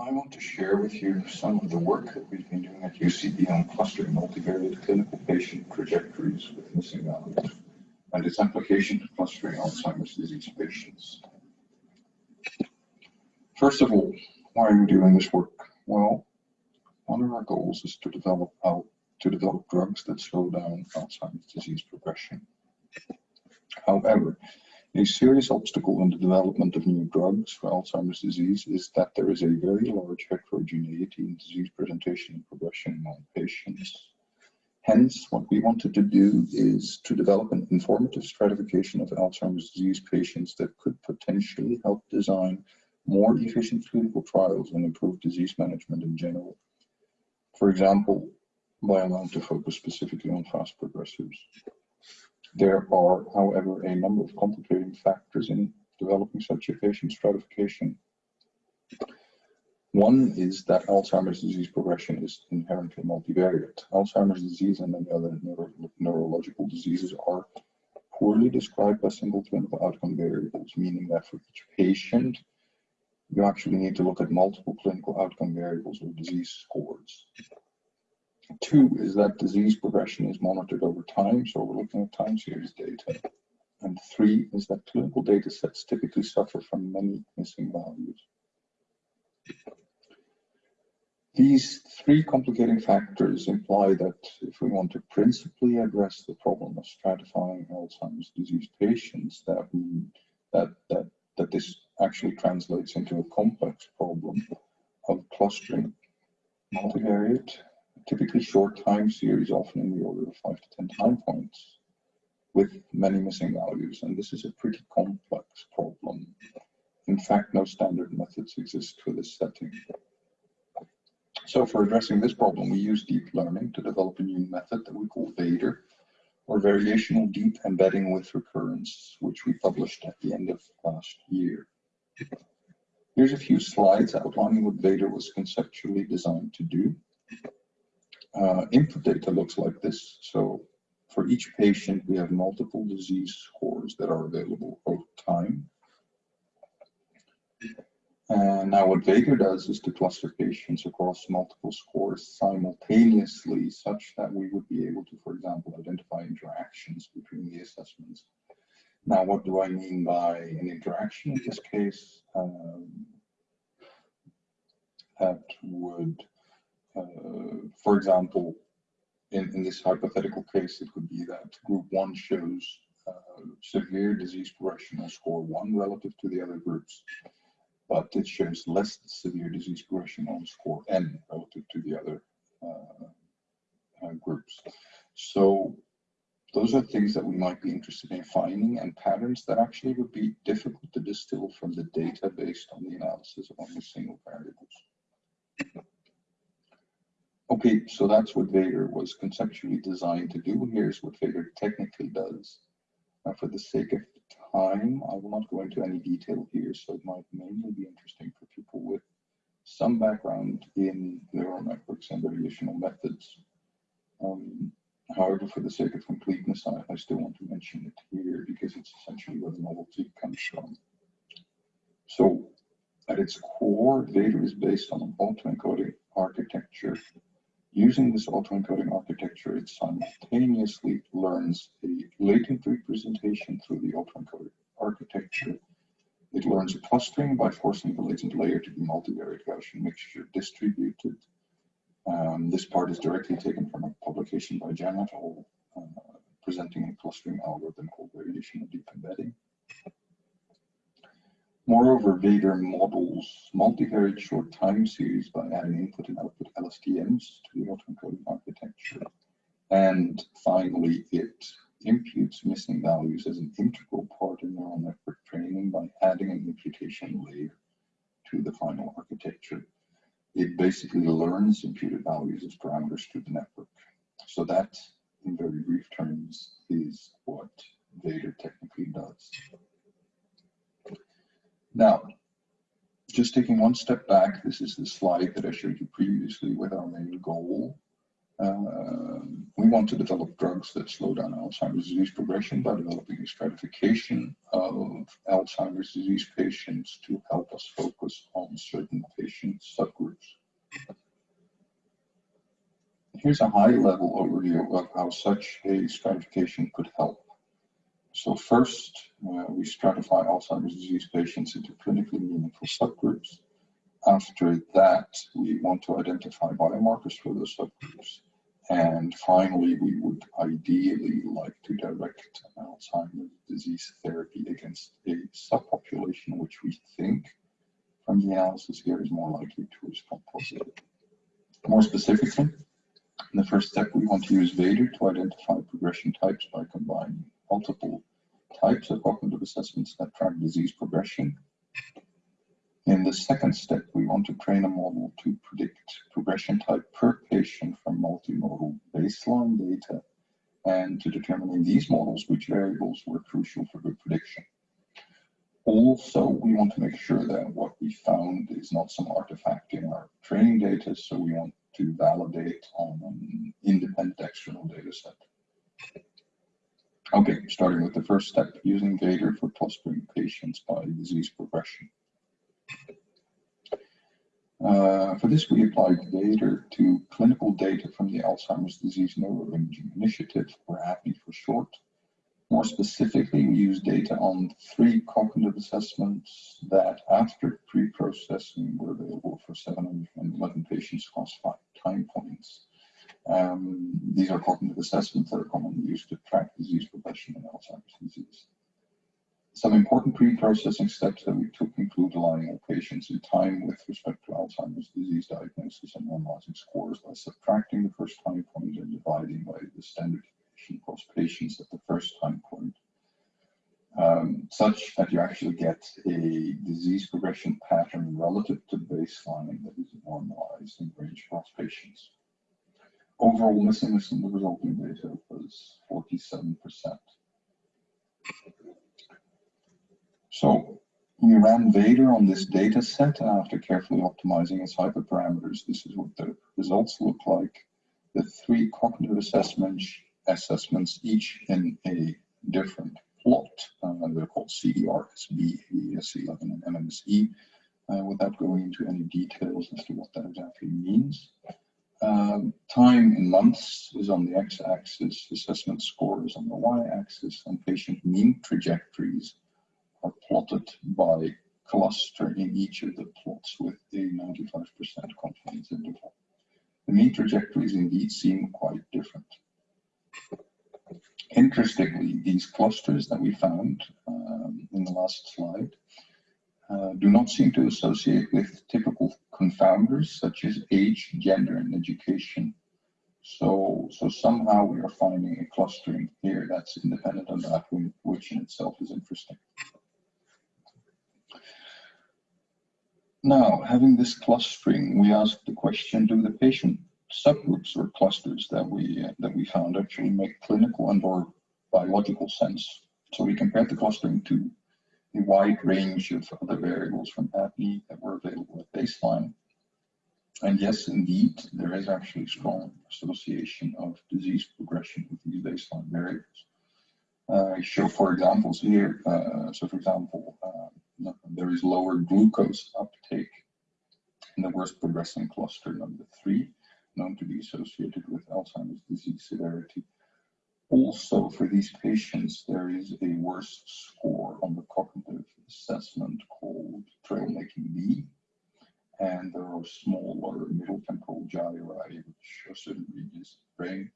I want to share with you some of the work that we've been doing at UCB on clustering multivariate clinical patient trajectories with missing values and its application to clustering Alzheimer's disease patients. First of all, why are we doing this work? Well, one of our goals is to develop out to develop drugs that slow down Alzheimer's disease progression. However, a serious obstacle in the development of new drugs for Alzheimer's disease is that there is a very large heterogeneity in disease presentation and progression among patients. Hence, what we wanted to do is to develop an informative stratification of Alzheimer's disease patients that could potentially help design more efficient clinical trials and improve disease management in general. For example, by allowing to focus specifically on fast progressors. There are, however, a number of complicating factors in developing such a patient stratification. One is that Alzheimer's disease progression is inherently multivariate. Alzheimer's disease and many other neuro neurological diseases are poorly described by single clinical outcome variables, meaning that for each patient, you actually need to look at multiple clinical outcome variables or disease scores. Two is that disease progression is monitored over time, so we're looking at time series data. And three is that clinical data sets typically suffer from many missing values. These three complicating factors imply that if we want to principally address the problem of stratifying Alzheimer's disease patients, that we, that, that, that this actually translates into a complex problem of clustering multivariate typically short time series, often in the order of five to 10 time points, with many missing values. And this is a pretty complex problem. In fact, no standard methods exist for this setting. So for addressing this problem, we use deep learning to develop a new method that we call VADER, or Variational Deep Embedding with Recurrence, which we published at the end of last year. Here's a few slides outlining what VADER was conceptually designed to do uh, input data looks like this. So for each patient, we have multiple disease scores that are available over time. And now what VADER does is to cluster patients across multiple scores simultaneously such that we would be able to, for example, identify interactions between the assessments. Now, what do I mean by an interaction in this case? Um, that would for example, in, in this hypothetical case, it could be that group one shows uh, severe disease progression on score one relative to the other groups, but it shows less severe disease progression on score n relative to the other uh, uh, groups. So those are things that we might be interested in finding and patterns that actually would be difficult to distill from the data based on the analysis of only single variables. Okay, so that's what VADER was conceptually designed to do. Here's what VADER technically does. Now, for the sake of time, I will not go into any detail here, so it might mainly be interesting for people with some background in neural networks and variational methods. Um, however, for the sake of completeness, I, I still want to mention it here because it's essentially where the novelty comes from. So, at its core, VADER is based on an autoencoding architecture Using this autoencoding architecture, it simultaneously learns a latent representation through the autoencoding architecture. It learns a clustering by forcing the latent layer to be multivariate Gaussian mixture distributed. Um, this part is directly taken from a publication by Jiang et al., uh, presenting a clustering algorithm called variational deep embedding. Moreover, VADER models multivariate short time series by adding input and output LSTMs to the autoencoding architecture. And finally, it imputes missing values as an integral part of neural network training by adding an imputation layer to the final architecture. It basically learns imputed values as parameters to the network. So that, in very brief terms, is what VADER technically does. Now, just taking one step back, this is the slide that I showed you previously with our main goal. Uh, we want to develop drugs that slow down Alzheimer's disease progression by developing a stratification of Alzheimer's disease patients to help us focus on certain patient subgroups. Here's a high-level overview of how such a stratification could help. So first, uh, we stratify Alzheimer's disease patients into clinically meaningful subgroups. After that, we want to identify biomarkers for those subgroups. And finally, we would ideally like to direct Alzheimer's disease therapy against a subpopulation which we think from the analysis here is more likely to respond positively. More specifically, in the first step, we want to use VADER to identify progression types by combining multiple types of cognitive assessments that track disease progression. In the second step, we want to train a model to predict progression type per patient from multimodal baseline data and to determine in these models which variables were crucial for good prediction. Also, we want to make sure that what we found is not some artifact in our training data, so we want to validate on an independent external data set. Okay, starting with the first step, using VADER for clustering patients by disease progression. Uh, for this, we applied VADER to clinical data from the Alzheimer's Disease Neuroimaging Initiative, or ADNI for short. More specifically, we used data on three cognitive assessments that, after pre-processing, were available for 711 patients across five time points. Um, these are cognitive assessments that are commonly used to track disease disease. Some important pre-processing steps that we took include aligning all patients in time with respect to Alzheimer's disease diagnosis and normalizing scores by subtracting the first time point and dividing by the standard deviation across patients at the first time point, um, such that you actually get a disease progression pattern relative to baseline that is normalized in range across patients. Overall missingness in the resulting data was 47%. So we ran VADER on this data set after carefully optimizing its hyperparameters, this is what the results look like. The three cognitive assessments, assessments each in a different plot. Uh, they're called CDR-SB, ADAS11, and MMSE, uh, without going into any details as to what that exactly means. Um, time in months is on the x-axis, assessment score is on the y-axis, and patient mean trajectories are plotted by cluster in each of the plots with a 95% confidence interval. The mean trajectories indeed seem quite different. Interestingly, these clusters that we found um, in the last slide uh, do not seem to associate with typical confounders such as age, gender, and education. So, so somehow we are finding a clustering here that's independent of that, which in itself is interesting. Now, having this clustering, we asked the question, do the patient subgroups or clusters that we uh, that we found actually make clinical and or biological sense? So we compared the clustering to a wide range of other variables from ADNI that were available at baseline. And yes, indeed, there is actually strong association of disease progression with these baseline variables. Uh, I show four examples here. Uh, so for example, uh, there is lower glucose uptake in the worst progressing cluster number three, known to be associated with Alzheimer's disease severity also, for these patients, there is a worse score on the cognitive assessment called Trail Making B. And there are smaller middle temporal gyri, which show certain regions of the brain.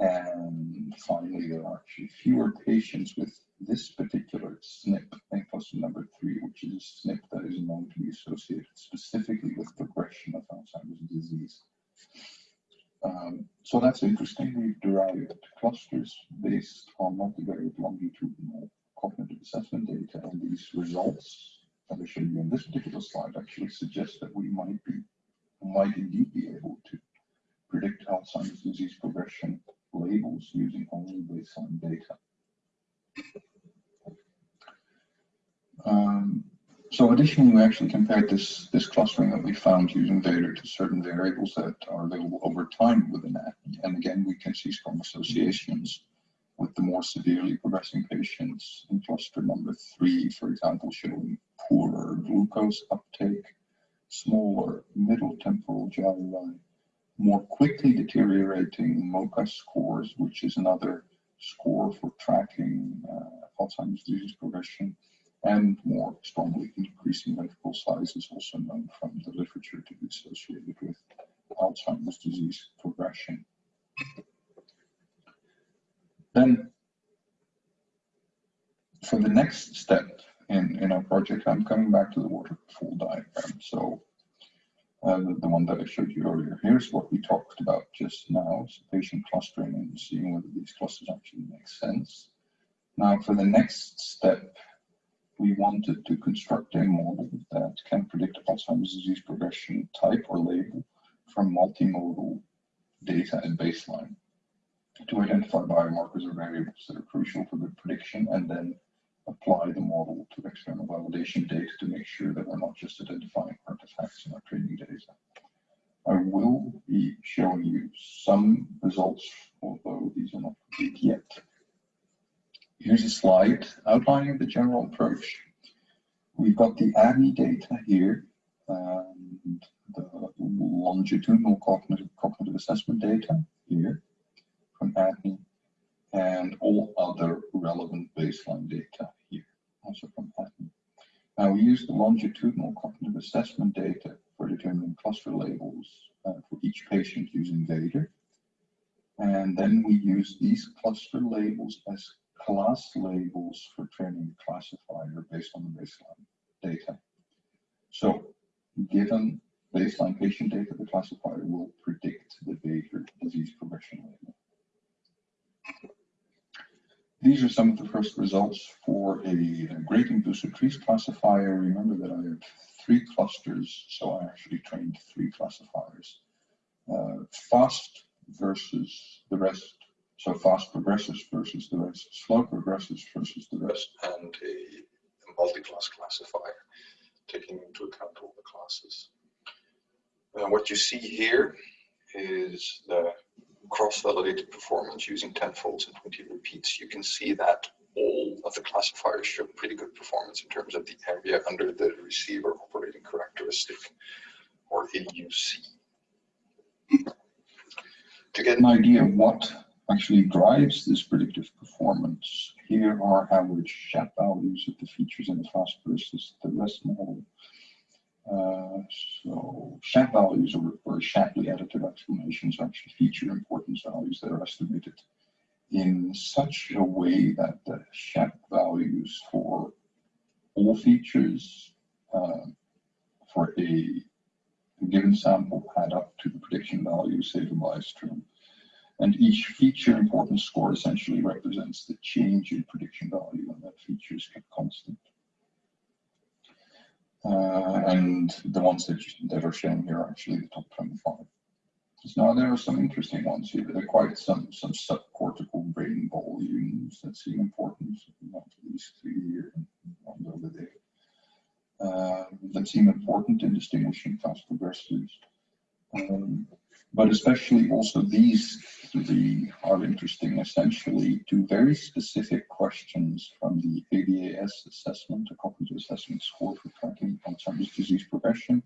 And finally, there are actually fewer patients with this particular SNP cluster number three, which is a SNP that is known to be associated specifically with progression of Alzheimer's disease. Um, so that's interesting. We've derived clusters based on multivariate longitudinal cognitive assessment data, and these results that I show you in this particular slide actually suggest that we might be, might indeed be able to predict Alzheimer's disease progression labels using only baseline data. So additionally, we actually compared this, this clustering that we found using Vader to certain variables that are available over time within that. And again, we can see strong associations with the more severely progressing patients in cluster number three, for example, showing poorer glucose uptake, smaller middle temporal gyri, more quickly deteriorating MoCA scores, which is another score for tracking uh, Alzheimer's disease progression, and more strongly increasing ventricle size is also known from the literature to be associated with Alzheimer's disease progression. Then, for the next step in, in our project, I'm coming back to the waterfall diagram. So uh, the, the, one that I showed you earlier. Here's what we talked about just now, so patient clustering and seeing whether these clusters actually make sense. Now for the next step, we wanted to construct a model that can predict Alzheimer's disease progression type or label from multimodal data at baseline to identify biomarkers or variables that are crucial for good prediction and then apply the model to external validation data to make sure that we're not just identifying artifacts in our training data. I will be showing you some results, although these are not complete yet. Here's a slide outlining the general approach. We've got the ADNI data here, and the longitudinal cognitive, cognitive assessment data here from ADNI, and all other relevant baseline data here, also from ADNI. Now we use the longitudinal cognitive assessment data for determining cluster labels uh, for each patient using Vader. And then we use these cluster labels as class labels for training the classifier based on the baseline data. So given baseline patient data, the classifier will predict the Vader disease progression label. These are some of the first results for a, a gradient boosted trees classifier. Remember that I have three clusters, so I actually trained three classifiers. Uh, fast versus the rest so fast progressors versus the rest, slow progressors versus the rest, and a, multi-class classifier, taking into account all the classes. And what you see here is the cross-validated performance using 10 folds and 20 repeats. You can see that all of the classifiers show pretty good performance in terms of the area under the receiver operating characteristic, or AUC. To get an idea of what actually drives this predictive performance. Here are average SHAP values of the features in the fast versus the rest model. Uh, so SHAP values or, or Shapley additive explanations are actually feature importance values that are estimated in such a way that the SHAP values for all features uh, for a given sample add up to the prediction value, say the bias term. And each feature importance score essentially represents the change in prediction value, and that feature is kept constant. Uh, and the ones that, that are shown here are actually the top 25. So now there are some interesting ones here. There are quite some, some subcortical brain volumes that seem important, not least three here and one over there. Uh, that seem important in distinguishing fast progressors. Um, but especially also these three are interesting essentially to very specific questions from the ADAS assessment, a cognitive assessment score for tracking Alzheimer's disease progression.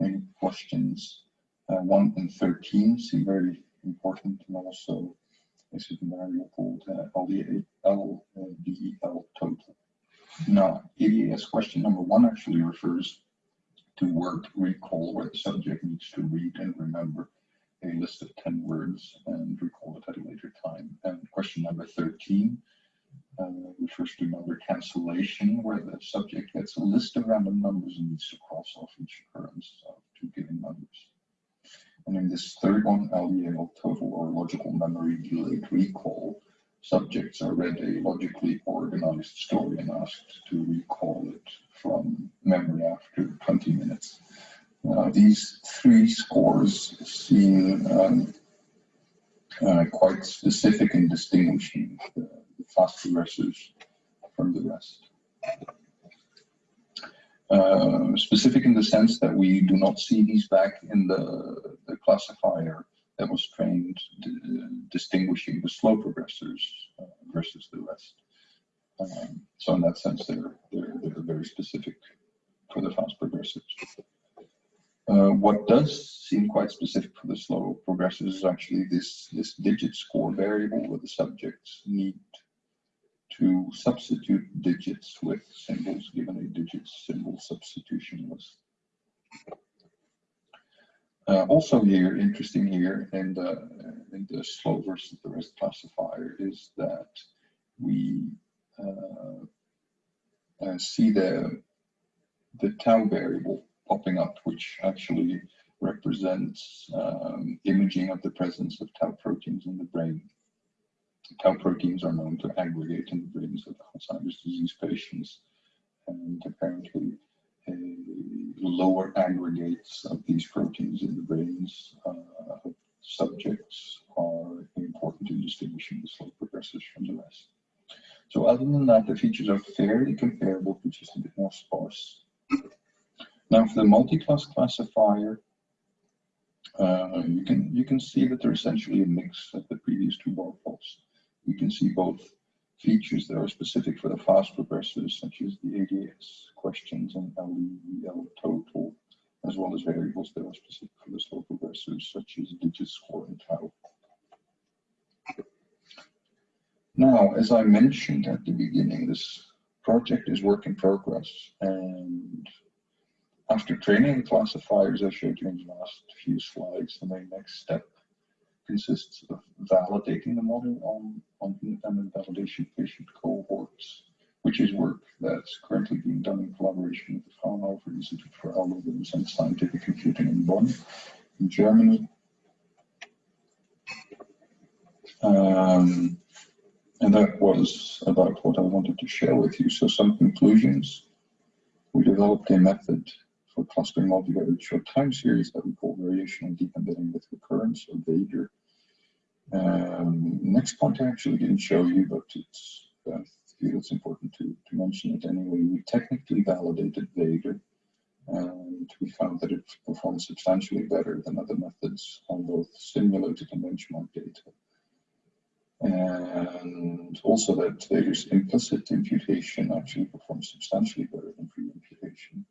And questions uh, 1 and 13 seem very important and also a certain variable called uh, LDEL, LDEL total. Now, ADAS question number one actually refers to word recall where the subject needs to read and remember a list of 10 words and recall it at a later time. And question number 13 uh, refers to number cancellation, where the subject gets a list of random numbers and needs to cross off each occurrence of two given numbers. And in this third one, LDEL total or logical memory delayed recall, subjects are read a logically organized story and asked to recall it from memory after 20 minutes. Uh, these three scores seem um, uh, quite specific in distinguishing the, fast progressors from the rest. Uh, specific in the sense that we do not see these back in the, the classifier that was trained distinguishing the slow progressors uh, versus the rest. Um, so in that sense, they're, they're, they're very specific for the fast progressors. Uh, what does seem quite specific for the slow progressors is actually this, this digit score variable where the subjects need to substitute digits with symbols given a digit symbol substitution list. Uh, also here, interesting here in the, in the slow versus the rest classifier is that we uh, uh, see the, the tau variable popping up, which actually represents um, imaging of the presence of tau proteins in the brain. Tau proteins are known to aggregate in the brains of Alzheimer's disease patients, and apparently uh, lower aggregates of these proteins in the brains uh, of subjects are important in distinguishing the slow progressors from the rest. So other than that, the features are fairly comparable, but just a bit more sparse. Now for the multi-class classifier, uh, you can you can see that they're essentially a mix of the previous two bar plots. You can see both features that are specific for the fast progressors, such as the ADAS questions and LDEL total, as well as variables that are specific for the slow progressors, such as digit score and tau. Now, as I mentioned at the beginning, this project is work in progress, and after training the classifiers I showed you in the last few slides, the main next step consists of validating the model on, on independent validation patient cohorts, which is work that's currently being done in collaboration with the Fraunhofer Institute for Algorithms and Scientific Computing in Bonn, in Germany. Um, and that was about what I wanted to share with you. So some conclusions. We developed a method for clustering multivariate short time series that we call variational deep embedding with recurrence or VADER. Um, next point I actually didn't show you, but it's uh, feel it's important to, to mention it anyway. We technically validated VADER and we found that it performs substantially better than other methods on both simulated and benchmark data. And also that VADER's implicit imputation actually performs substantially better than free imputation.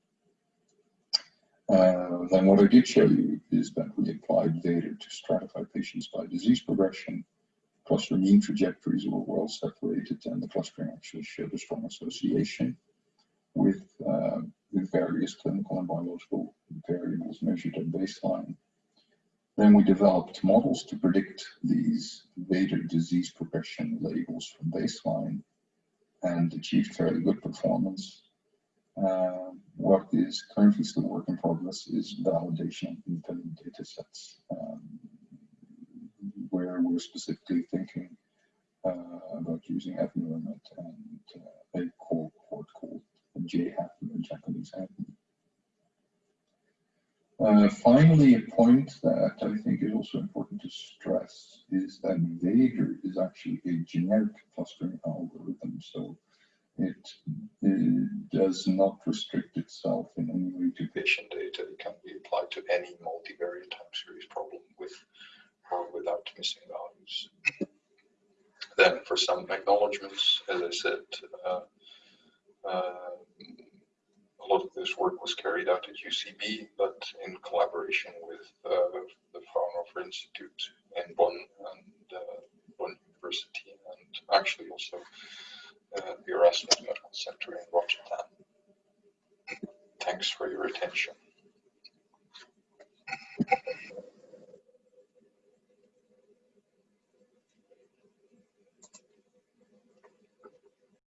Uh, then what I did show you is that we applied VADER to stratify patients by disease progression. Cluster mean trajectories were well separated and the clustering actually showed a strong association with, uh, with various clinical and biological variables measured at baseline. Then we developed models to predict these VADER disease progression labels from baseline and achieved fairly good performance uh, what is currently still work in progress is validation of independent data sets, um, where we're specifically thinking uh, about using AddNeuroMed and uh, a core port called JHAP, the Japanese. Uh, finally, a point that I think is also important to stress is that VADER is actually a generic clustering algorithm. So it, does not restrict itself in any way to patient data. It can be applied to any multivariate time series problem with or without missing values. Then for some acknowledgements, as I said, uh, uh, a lot of this work was carried out at UCB, but in collaboration with uh, the Fraunhofer Institute in Bonn and uh, Bonn University, and actually also uh, the Erasmus Medical Center in Rotterdam. Thanks for your attention.